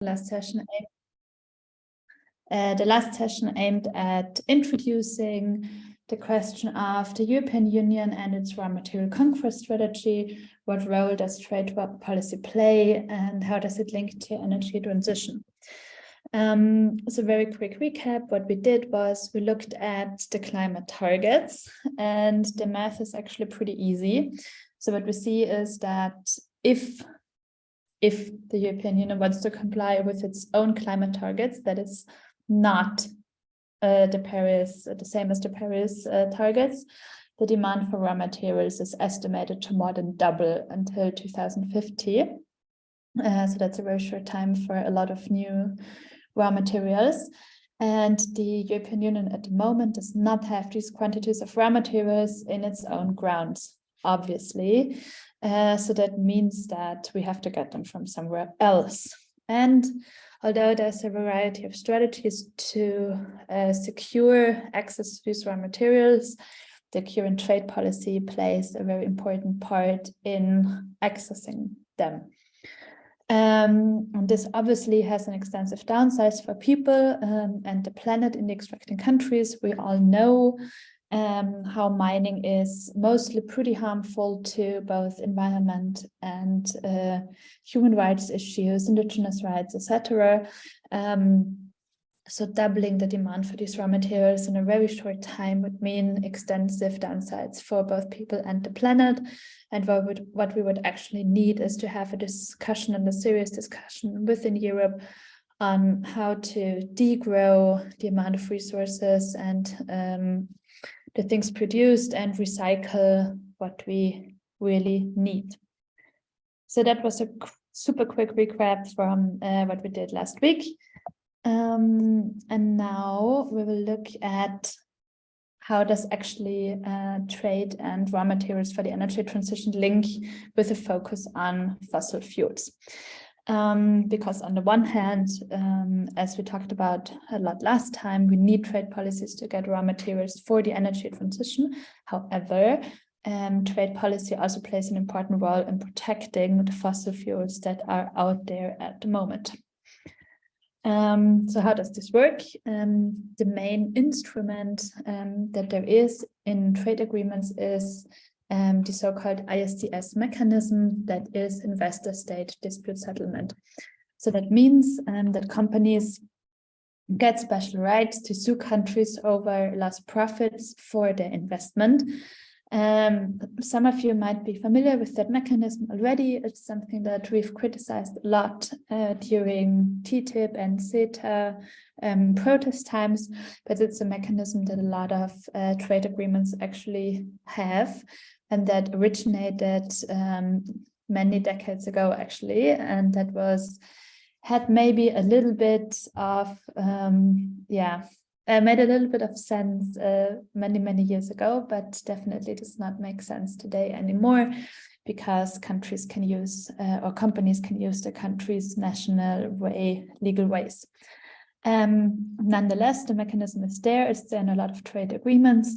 last session uh, the last session aimed at introducing the question of the European Union and its raw material conquest strategy, what role does trade policy play, and how does it link to energy transition. Um, so very quick recap, what we did was we looked at the climate targets and the math is actually pretty easy. So what we see is that if if the European Union wants to comply with its own climate targets, that is not uh, the Paris, uh, the same as the Paris uh, targets, the demand for raw materials is estimated to more than double until 2050. Uh, so that's a very short time for a lot of new raw materials. And the European Union at the moment does not have these quantities of raw materials in its own grounds, obviously. Uh, so that means that we have to get them from somewhere else. And although there's a variety of strategies to uh, secure access to these raw materials, the current trade policy plays a very important part in accessing them. Um, and this obviously has an extensive downsides for people um, and the planet in the extracting countries. We all know um, how mining is mostly pretty harmful to both environment and uh, human rights issues, indigenous rights, etc. Um, so doubling the demand for these raw materials in a very short time would mean extensive downsides for both people and the planet. And what, would, what we would actually need is to have a discussion and a serious discussion within Europe on how to degrow the amount of resources and um, the things produced and recycle what we really need. So that was a super quick recap from uh, what we did last week. Um, and now we will look at how does actually uh, trade and raw materials for the energy transition link with a focus on fossil fuels. Um, because on the one hand, um, as we talked about a lot last time, we need trade policies to get raw materials for the energy transition. However, um, trade policy also plays an important role in protecting the fossil fuels that are out there at the moment. Um, so how does this work? Um, the main instrument um, that there is in trade agreements is um, the so-called ISDS mechanism that is investor state dispute settlement. So that means um, that companies get special rights to sue countries over lost profits for their investment. Um, some of you might be familiar with that mechanism already. It's something that we've criticized a lot uh, during TTIP and CETA um, protest times, but it's a mechanism that a lot of uh, trade agreements actually have and that originated um, many decades ago, actually, and that was had maybe a little bit of, um, yeah, uh, made a little bit of sense uh, many, many years ago, but definitely does not make sense today anymore because countries can use uh, or companies can use the country's national way, legal ways. Um, nonetheless, the mechanism is there. It's there in a lot of trade agreements.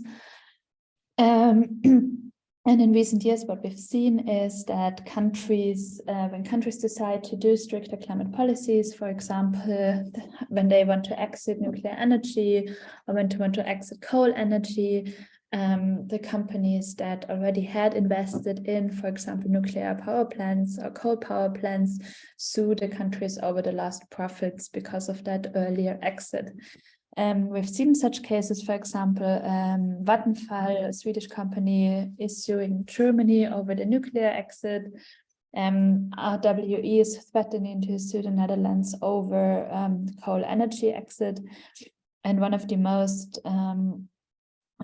Um, And in recent years, what we've seen is that countries, uh, when countries decide to do stricter climate policies, for example, when they want to exit nuclear energy or when they want to exit coal energy, um, the companies that already had invested in, for example, nuclear power plants or coal power plants, sue the countries over the lost profits because of that earlier exit. Um, we've seen such cases, for example, um, Vattenfall, a Swedish company, is suing Germany over the nuclear exit. Um, RWE is threatening to sue the Netherlands over um, coal energy exit. And one of the most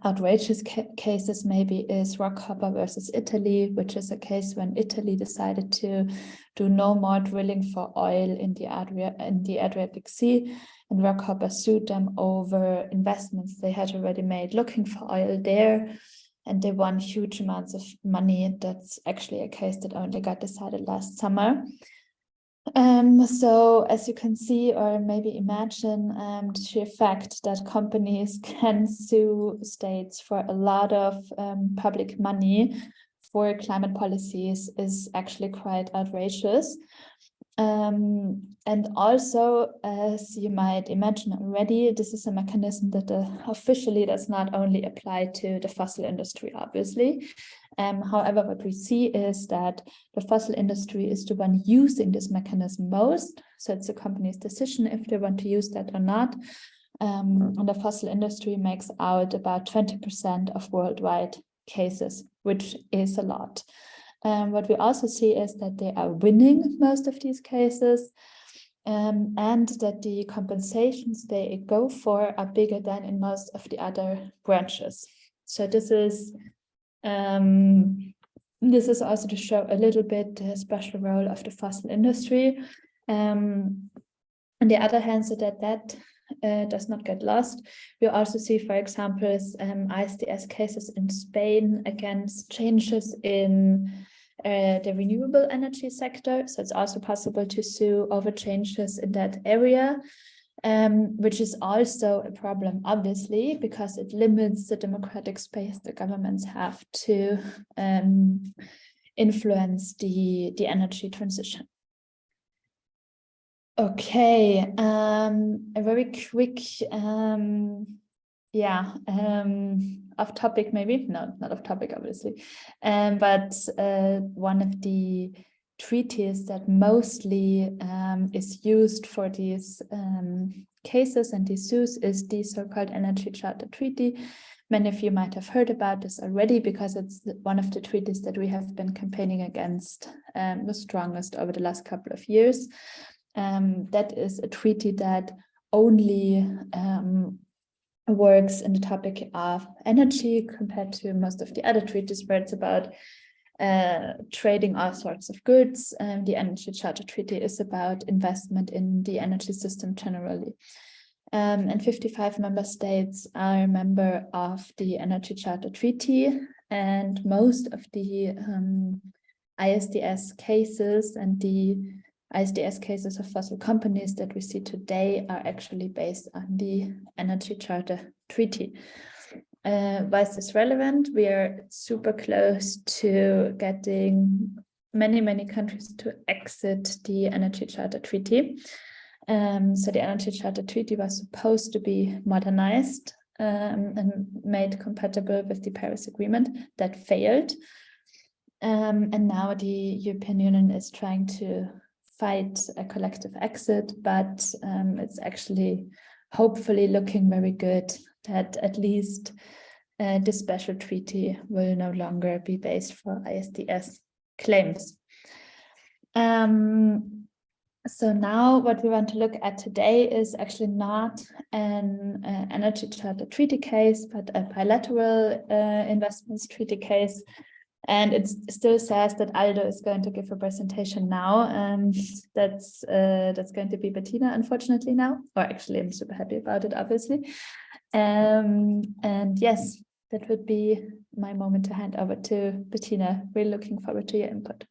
outrageous ca cases maybe is Rockhopper versus Italy, which is a case when Italy decided to do no more drilling for oil in the, Adria in the Adriatic Sea and Rockhopper sued them over investments they had already made looking for oil there and they won huge amounts of money. That's actually a case that only got decided last summer. Um, so as you can see or maybe imagine um, the fact that companies can sue states for a lot of um, public money for climate policies is actually quite outrageous. Um, and also, as you might imagine already, this is a mechanism that uh, officially does not only apply to the fossil industry, obviously. Um, however, what we see is that the fossil industry is the one using this mechanism most. So it's the company's decision if they want to use that or not. Um, and the fossil industry makes out about 20% of worldwide cases, which is a lot. Um, what we also see is that they are winning most of these cases um, and that the compensations they go for are bigger than in most of the other branches. So this is um, this is also to show a little bit the special role of the fossil industry. Um, on the other hand, so that that uh, does not get lost. We also see, for example, um, ISDS cases in Spain against changes in uh, the renewable energy sector. So it's also possible to sue over changes in that area, um, which is also a problem, obviously, because it limits the democratic space the governments have to um, influence the, the energy transition. Okay, um, a very quick, um, yeah, um, off topic maybe, no, not off topic obviously, um, but uh, one of the treaties that mostly um, is used for these um, cases and these suits is the so-called Energy Charter Treaty. Many of you might have heard about this already because it's one of the treaties that we have been campaigning against um, the strongest over the last couple of years. Um, that is a treaty that only um, works in the topic of energy compared to most of the other treaties where it's about uh, trading all sorts of goods. Um, the Energy Charter Treaty is about investment in the energy system generally. Um, and 55 member states are a member of the Energy Charter Treaty and most of the um, ISDS cases and the ISDS cases of fossil companies that we see today are actually based on the Energy Charter Treaty. Uh, why is this relevant? We are super close to getting many, many countries to exit the Energy Charter Treaty. Um, so the Energy Charter Treaty was supposed to be modernized um, and made compatible with the Paris Agreement that failed. Um, and now the European Union is trying to fight a collective exit, but um, it's actually hopefully looking very good that at least uh, this special treaty will no longer be based for ISDS claims. Um, so now what we want to look at today is actually not an uh, energy charter treaty case, but a bilateral uh, investments treaty case and it still says that Aldo is going to give a presentation now, and that's uh, that's going to be Bettina, unfortunately now. Or actually, I'm super happy about it, obviously. Um, and yes, that would be my moment to hand over to Bettina. We're looking forward to your input.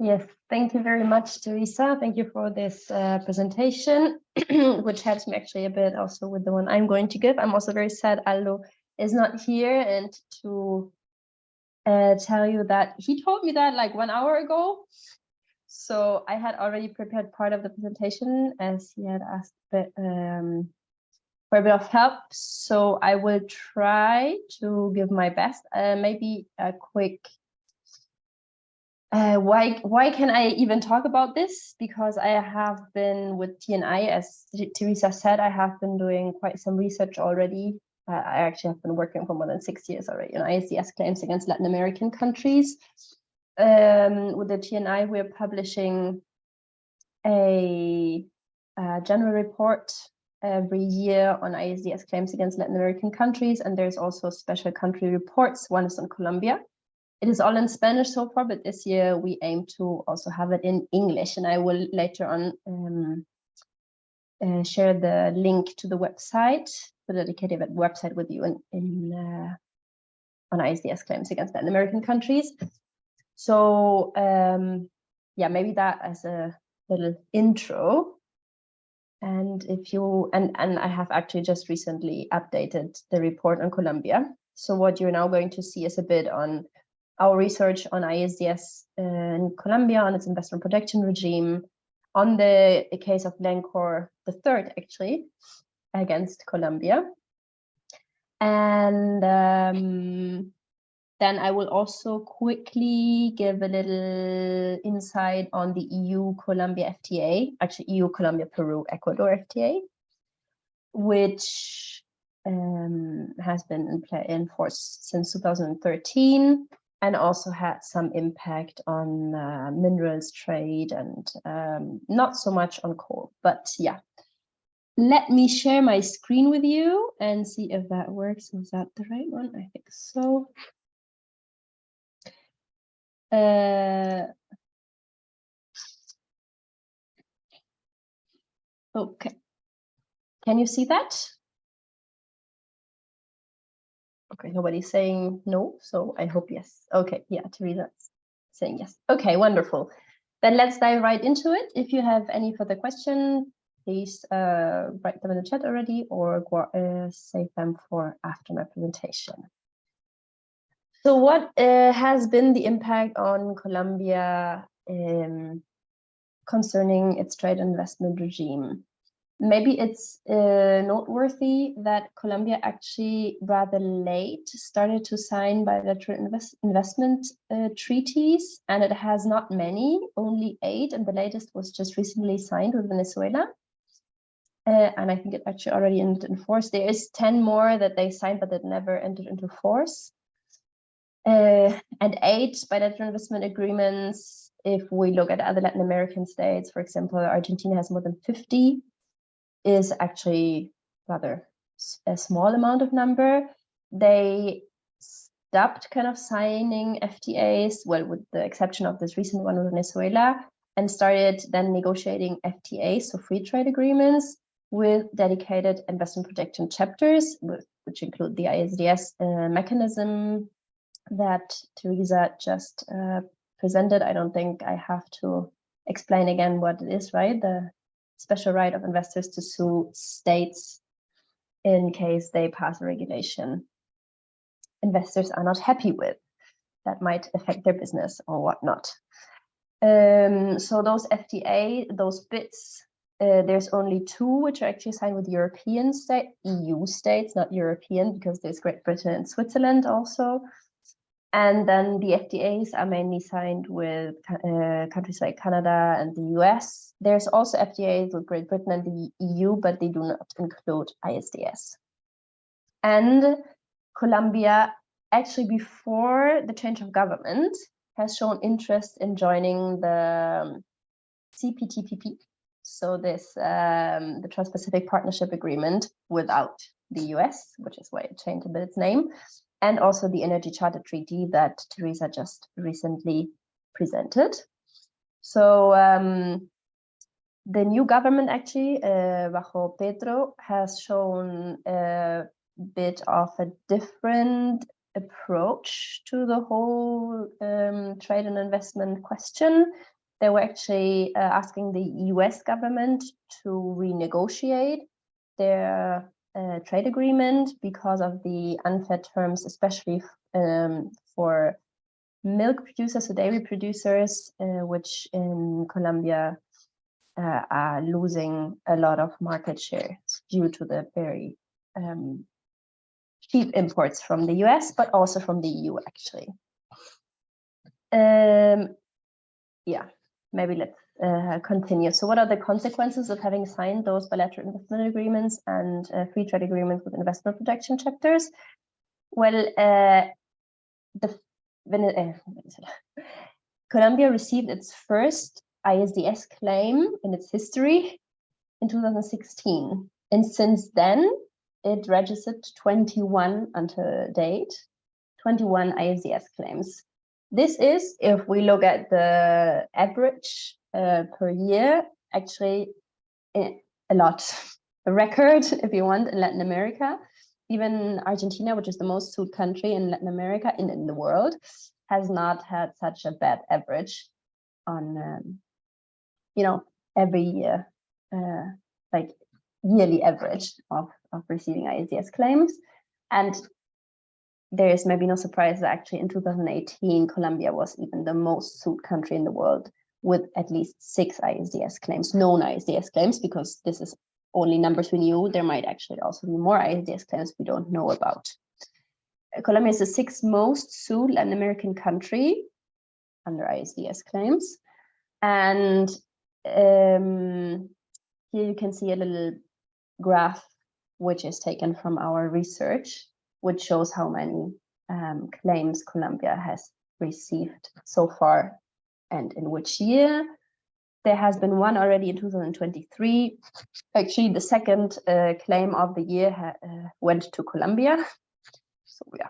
Yes, thank you very much, Teresa. Thank you for this uh, presentation, which helps me actually a bit also with the one I'm going to give. I'm also very sad Aldo is not here and to uh, tell you that he told me that like one hour ago. So I had already prepared part of the presentation as he had asked um, for a bit of help. So I will try to give my best. Uh, maybe a quick uh, why why can I even talk about this? Because I have been with TNI, as Teresa said, I have been doing quite some research already uh, I actually have been working for more than six years already on ISDS claims against Latin American countries. Um, with the TNI, we're publishing a, a, general report every year on ISDS claims against Latin American countries, and there's also special country reports. One is on Colombia. It is all in Spanish so far, but this year we aim to also have it in English, and I will later on um, uh, share the link to the website the dedicated website with you in, in uh, on ISDS claims against Latin American countries. So um, yeah, maybe that as a little intro. And if you and and I have actually just recently updated the report on Colombia. So what you're now going to see is a bit on our research on ISDS in Colombia, on its investment protection regime, on the case of Glencore, the third actually, against Colombia. And um, then I will also quickly give a little insight on the EU-Colombia FTA, actually EU-Colombia-Peru-Ecuador FTA, which um, has been in, in force since 2013 and also had some impact on uh, minerals trade and um, not so much on coal, but yeah. Let me share my screen with you and see if that works. Is that the right one? I think so. Uh, okay. Can you see that? Okay, nobody's saying no, so I hope yes. Okay, yeah, Teresa's saying yes. Okay, wonderful. Then let's dive right into it. If you have any further questions, please uh, write them in the chat already or uh, save them for after my presentation. So what uh, has been the impact on Colombia um, concerning its trade investment regime? Maybe it's uh, noteworthy that Colombia actually rather late started to sign bilateral invest investment uh, treaties, and it has not many, only eight, and the latest was just recently signed with Venezuela. Uh, and I think it actually already entered in force. There is 10 more that they signed, but that never entered into force uh, and eight bilateral investment agreements. If we look at other Latin American states, for example, Argentina has more than 50, is actually rather a small amount of number. They stopped kind of signing FTAs, well, with the exception of this recent one with Venezuela, and started then negotiating FTAs, so free trade agreements, with dedicated investment protection chapters, which include the ISDS uh, mechanism, that Teresa just uh, presented. I don't think I have to explain again what it is, right? The special right of investors to sue states in case they pass a regulation investors are not happy with that might affect their business or whatnot. Um, so those FTA, those bits, uh, there's only two which are actually signed with European state, EU states, not European, because there's Great Britain and Switzerland also. And then the FTAs are mainly signed with uh, countries like Canada and the US. There's also FTAs with Great Britain and the EU, but they do not include ISDS. And Colombia, actually before the change of government, has shown interest in joining the CPTPP. So this, um, the Trans-Pacific Partnership Agreement without the US, which is why it changed a bit its name and also the Energy Charter Treaty that Teresa just recently presented. So um, the new government actually, uh, Bajo Petro, has shown a bit of a different approach to the whole um, trade and investment question. They were actually uh, asking the US government to renegotiate their uh, trade agreement because of the unfair terms, especially um, for milk producers, so dairy producers, uh, which in Colombia uh, are losing a lot of market share due to the very um, cheap imports from the US, but also from the EU, actually. Um, yeah, maybe let's uh, continue. So what are the consequences of having signed those bilateral investment agreements and uh, free trade agreements with investment protection chapters? Well, uh, the uh, Colombia received its first ISDS claim in its history in 2016. And since then, it registered 21 until date, 21 ISDS claims. This is, if we look at the average uh, per year, actually a lot. A record, if you want, in Latin America. Even Argentina, which is the most sued country in Latin America, in, in the world, has not had such a bad average on, um, you know, every year, uh, like yearly average of, of receiving ISDS claims. And there is maybe no surprise that actually in 2018, Colombia was even the most sued country in the world with at least six ISDS claims, known ISDS claims, because this is only numbers we knew. There might actually also be more ISDS claims we don't know about. Uh, Colombia is the sixth most sued Latin American country under ISDS claims. And um, here you can see a little graph which is taken from our research, which shows how many um, claims Colombia has received so far and in which year. There has been one already in 2023. Actually, the second uh, claim of the year uh, went to Colombia. So yeah,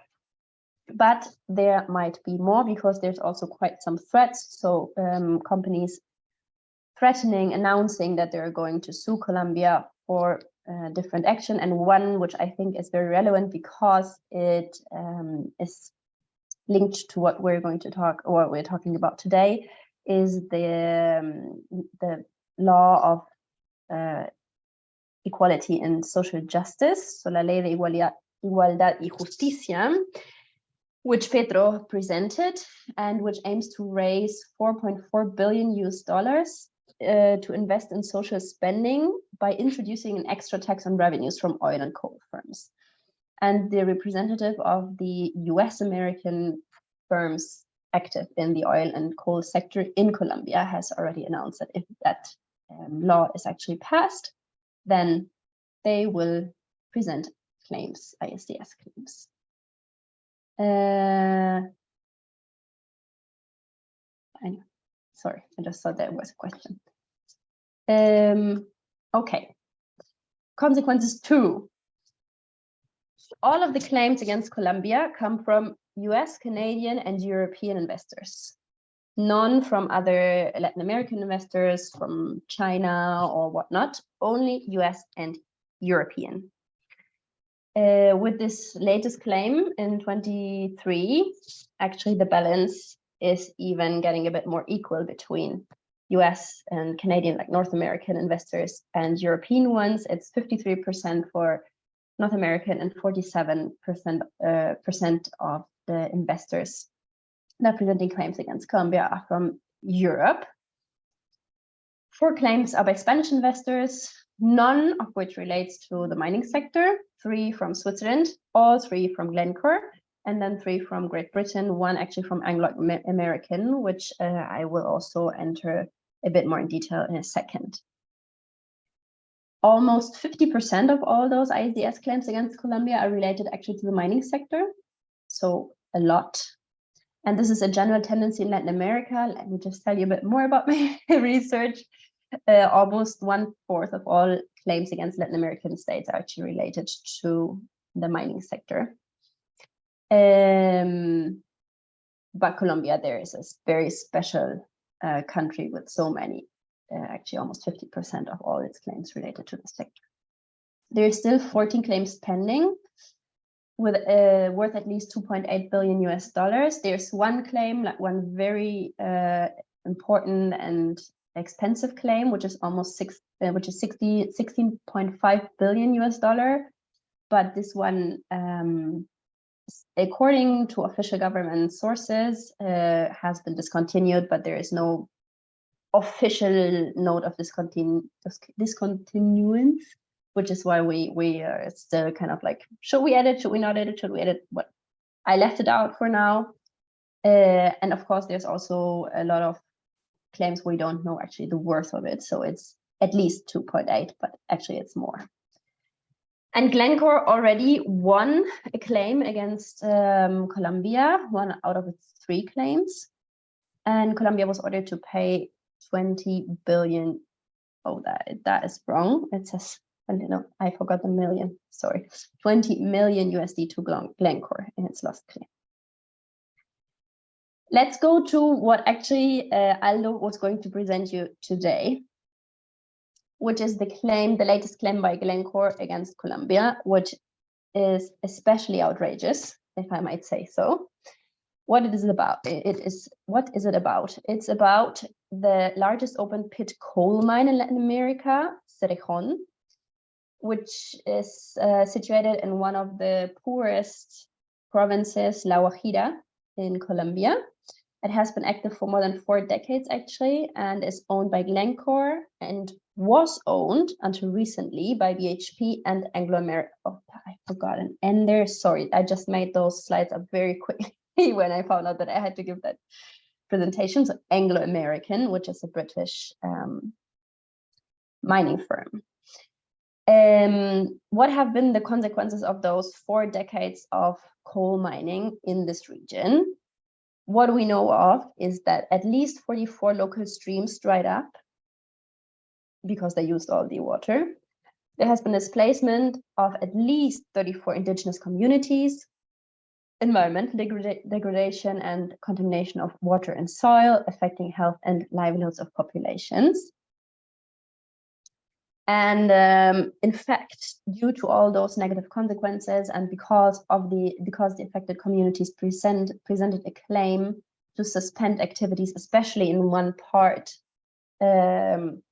but there might be more because there's also quite some threats. So um, companies threatening, announcing that they're going to sue Colombia for uh, different action. And one which I think is very relevant because it um, is linked to what we're going to talk or what we're talking about today is the, um, the law of uh, equality and social justice, so la ley de igualdad, y justicia, which Petro presented and which aims to raise 4.4 billion US dollars uh, to invest in social spending by introducing an extra tax on revenues from oil and coal firms. And the representative of the US American firms active in the oil and coal sector in Colombia has already announced that if that um, law is actually passed, then they will present claims, ISDS claims. Uh, sorry, I just thought there was a question. Um, okay, consequences two. All of the claims against Colombia come from US, Canadian, and European investors. None from other Latin American investors, from China or whatnot, only US and European. Uh, with this latest claim in 23, actually the balance is even getting a bit more equal between US and Canadian, like North American investors and European ones. It's 53% for North American and 47% uh, percent of the investors that presenting claims against Colombia are from Europe. Four claims are by Spanish investors, none of which relates to the mining sector, three from Switzerland, all three from Glencore, and then three from Great Britain, one actually from Anglo-American, which uh, I will also enter a bit more in detail in a second. Almost 50% of all those ISDS claims against Colombia are related actually to the mining sector, so a lot. And this is a general tendency in Latin America. Let me just tell you a bit more about my research. Uh, almost one fourth of all claims against Latin American states are actually related to the mining sector. Um, but Colombia, there is a very special uh, country with so many, uh, actually almost 50% of all its claims related to the sector. There are still 14 claims pending with uh, worth at least 2.8 billion US dollars. There's one claim, like one very uh, important and expensive claim, which is almost six, uh, which is 60, 16.5 billion US dollar. But this one, um, according to official government sources, uh, has been discontinued, but there is no official note of discontinu discontinuance which is why we we are still kind of like, should we edit? Should we not edit? Should we edit? What I left it out for now. Uh, and of course, there's also a lot of claims we don't know actually the worth of it. So it's at least 2.8, but actually it's more. And Glencore already won a claim against um, Colombia, one out of its three claims. And Colombia was ordered to pay 20 billion. Oh, that, that is wrong. It says know, I forgot the million, sorry, 20 million USD to Glencore in its last claim. Let's go to what actually uh, Aldo was going to present you today, which is the claim, the latest claim by Glencore against Colombia, which is especially outrageous, if I might say so. What it is about, it is, what is it about? It's about the largest open pit coal mine in Latin America, Cerrejón, which is uh, situated in one of the poorest provinces, La Guajira in Colombia. It has been active for more than four decades actually, and is owned by Glencore and was owned until recently by BHP and Anglo American. Oh, I forgot an ender. Sorry, I just made those slides up very quickly when I found out that I had to give that presentation. So Anglo American, which is a British um, mining firm. Um, what have been the consequences of those four decades of coal mining in this region? What we know of is that at least 44 local streams dried up because they used all the water. There has been displacement of at least 34 indigenous communities, environmental degrada degradation and contamination of water and soil affecting health and livelihoods of populations. And um, in fact, due to all those negative consequences and because of the because the affected communities present presented a claim to suspend activities, especially in one part um,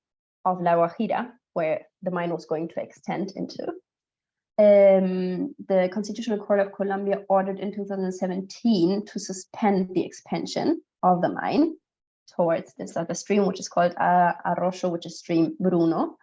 of La Guajira, where the mine was going to extend into. Um, the Constitutional Court of Colombia ordered in 2017 to suspend the expansion of the mine towards this other stream, which is called uh, Arroyo, which is stream Bruno.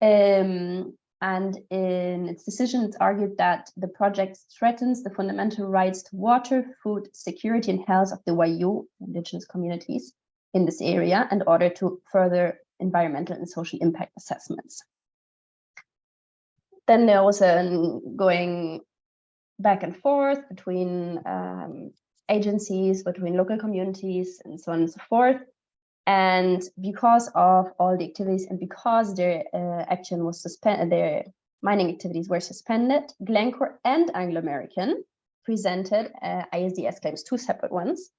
Um, and in its decision, it's argued that the project threatens the fundamental rights to water, food, security, and health of the Wayuu indigenous communities in this area in order to further environmental and social impact assessments. Then there was a going back and forth between um, agencies, between local communities, and so on and so forth. And because of all the activities and because their uh, action was suspended, their mining activities were suspended, Glencore and Anglo American presented uh, ISDS claims, two separate ones,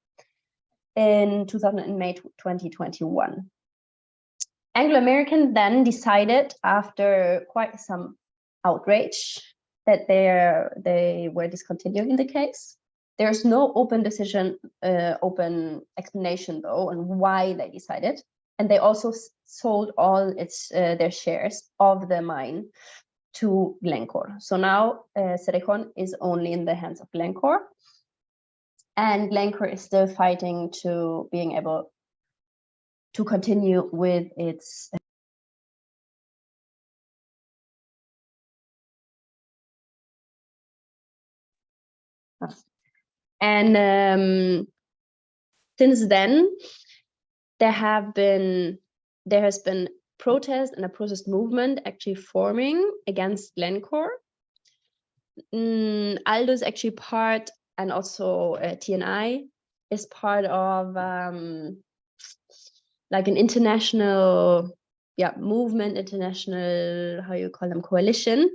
in 2000 and May 2021. Anglo American then decided, after quite some outrage, that they were discontinuing the case there's no open decision, uh, open explanation though, on why they decided. And they also sold all its uh, their shares of the mine to Glencore. So now uh, Cerrejón is only in the hands of Glencore. And Glencore is still fighting to being able to continue with its And um, since then, there have been there has been protest and a protest movement actually forming against Glencore. Mm, Aldo is actually part, and also uh, TNI is part of um, like an international yeah movement, international how you call them coalition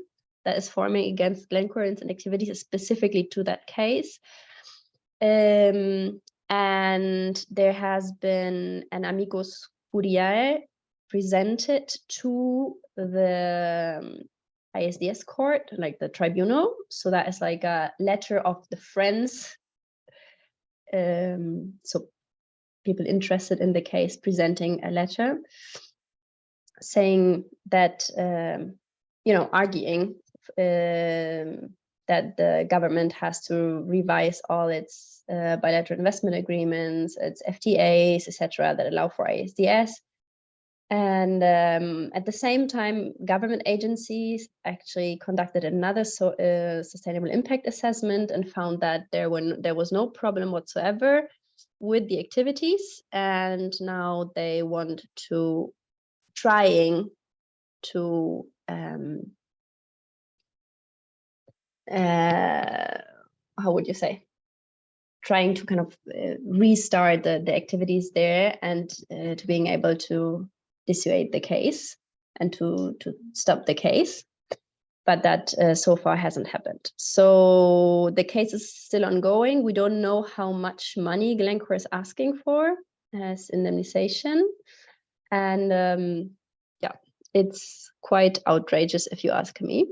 that is forming against Glencore and activities specifically to that case. Um, and there has been an amicus curiae presented to the um, ISDS court, like the tribunal. So that is like a letter of the friends. Um, so people interested in the case presenting a letter saying that, um, you know, arguing um, that the government has to revise all its uh, bilateral investment agreements, its FTAs, etc., that allow for ISDS. And um, at the same time, government agencies actually conducted another so, uh, sustainable impact assessment and found that there, were, there was no problem whatsoever with the activities. And now they want to trying to um, uh, how would you say, trying to kind of uh, restart the, the activities there and uh, to being able to dissuade the case and to, to stop the case. But that uh, so far hasn't happened. So the case is still ongoing. We don't know how much money Glencore is asking for as indemnization. And um, yeah, it's quite outrageous if you ask me.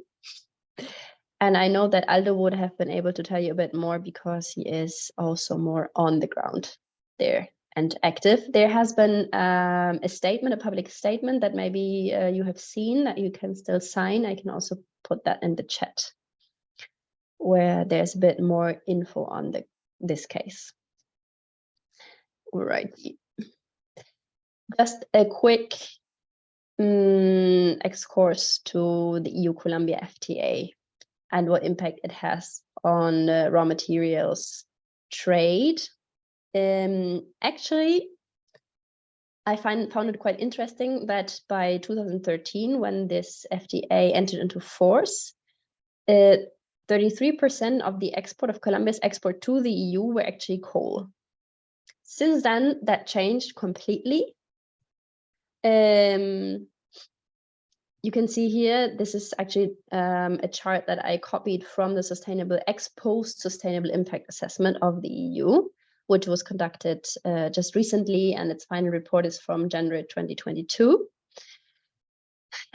And I know that Aldo would have been able to tell you a bit more because he is also more on the ground there and active. There has been um, a statement, a public statement that maybe uh, you have seen that you can still sign. I can also put that in the chat. where there's a bit more info on the this case. All right. Just a quick um, excursus to the EU-Colombia FTA and what impact it has on uh, raw materials trade. Um, actually, I find found it quite interesting that by 2013, when this FTA entered into force, 33% uh, of the export of Colombia's export to the EU were actually coal. Since then, that changed completely. Um, you can see here, this is actually um, a chart that I copied from the Sustainable Ex Post Sustainable Impact Assessment of the EU, which was conducted uh, just recently, and its final report is from January 2022.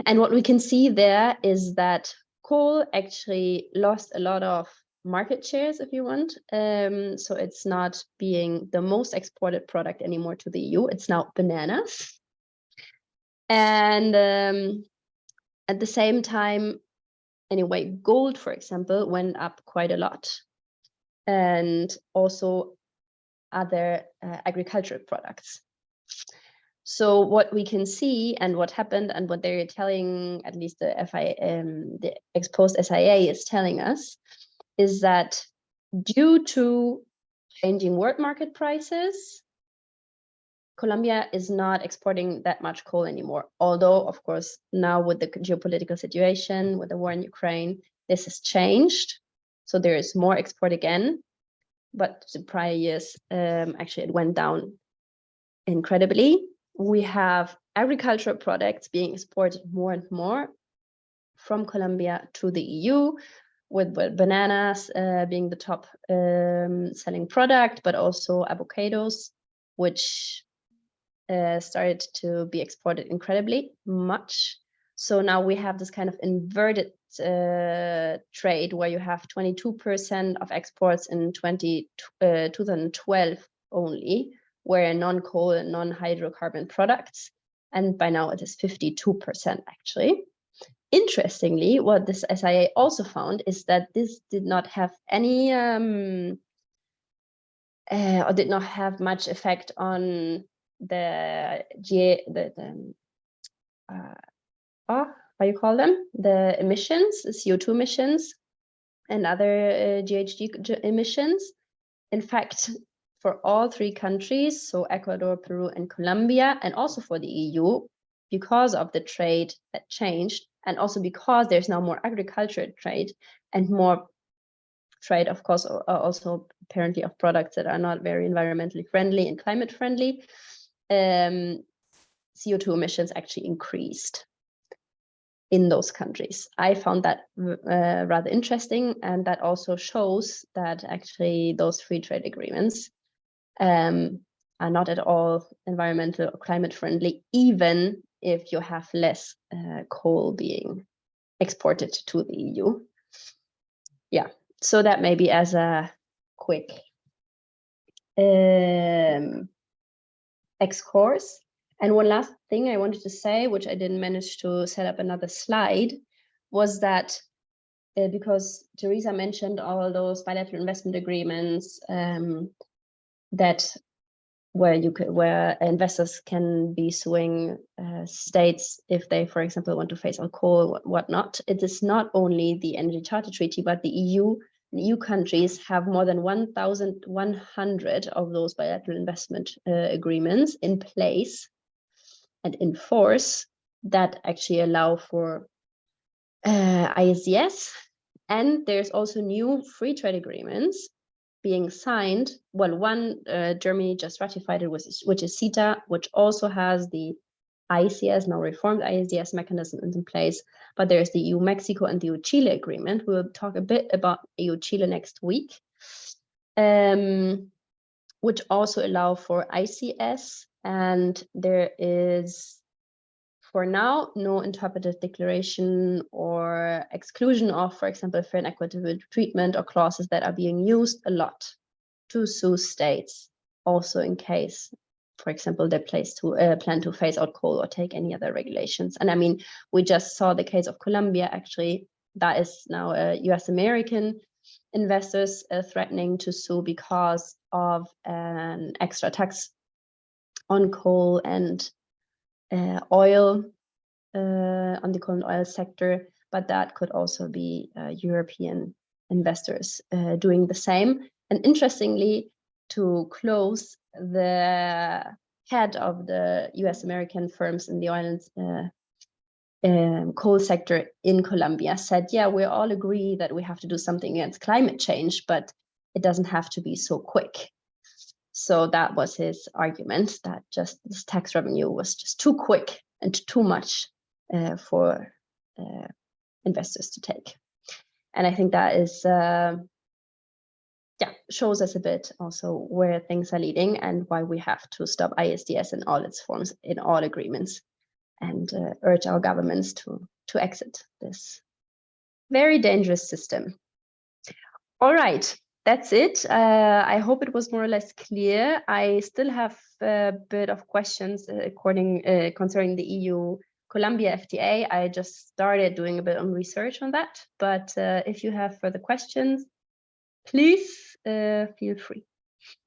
And what we can see there is that coal actually lost a lot of market shares, if you want. Um, so it's not being the most exported product anymore to the EU. It's now bananas. And um, at the same time, anyway, gold, for example, went up quite a lot. And also other uh, agricultural products. So what we can see and what happened and what they're telling, at least the FI, um, the ex post SIA is telling us, is that due to changing world market prices, Colombia is not exporting that much coal anymore. Although, of course, now with the geopolitical situation, with the war in Ukraine, this has changed. So there is more export again. But the prior years, um, actually, it went down incredibly. We have agricultural products being exported more and more from Colombia to the EU, with bananas uh, being the top um, selling product, but also avocados, which uh, started to be exported incredibly much. So now we have this kind of inverted uh, trade where you have 22% of exports in 20, uh, 2012 only, where non-coal and non-hydrocarbon products. And by now it is 52% actually. Interestingly, what this SIA also found is that this did not have any um, uh, or did not have much effect on the GA, the, the uh, oh, how you call them? The emissions CO2 emissions and other uh, GHG emissions. In fact for all three countries so Ecuador Peru and Colombia and also for the EU because of the trade that changed and also because there's now more agriculture trade and more trade of course also apparently of products that are not very environmentally friendly and climate friendly um, CO2 emissions actually increased in those countries. I found that uh, rather interesting, and that also shows that actually those free trade agreements um, are not at all environmental or climate friendly, even if you have less uh, coal being exported to the EU. Yeah, so that maybe as a quick um, excursus. And one last thing I wanted to say, which I didn't manage to set up another slide, was that uh, because Teresa mentioned all those bilateral investment agreements um, that where you could, where investors can be suing uh, states if they, for example, want to phase out coal, whatnot. It is not only the Energy Charter Treaty, but the EU EU countries have more than 1,100 of those bilateral investment uh, agreements in place and in force that actually allow for uh, ISDS. And there's also new free trade agreements being signed. Well, one uh, Germany just ratified it, which is CETA, which also has the ICS, now reformed ISDS mechanism is in place, but there's the EU-Mexico and the EU-Chile agreement. We'll talk a bit about EU-Chile next week, um, which also allow for ICS. And there is, for now, no interpretive declaration or exclusion of, for example, fair and equitable treatment or clauses that are being used a lot to sue states, also in case for example, they place to uh, plan to phase out coal or take any other regulations. And I mean, we just saw the case of Colombia, actually, that is now a US American investors uh, threatening to sue because of an extra tax on coal and uh, oil uh, on the coal and oil sector, but that could also be uh, European investors uh, doing the same. And interestingly, to close, the head of the US American firms in the oil and uh, um, coal sector in Colombia said, yeah, we all agree that we have to do something against climate change, but it doesn't have to be so quick. So that was his argument that just this tax revenue was just too quick and too much uh, for uh, investors to take. And I think that is, uh, yeah, shows us a bit also where things are leading and why we have to stop ISDS in all its forms, in all agreements, and uh, urge our governments to, to exit this very dangerous system. All right, that's it. Uh, I hope it was more or less clear. I still have a bit of questions uh, according uh, concerning the EU Colombia FTA. I just started doing a bit of research on that, but uh, if you have further questions, please uh, feel free.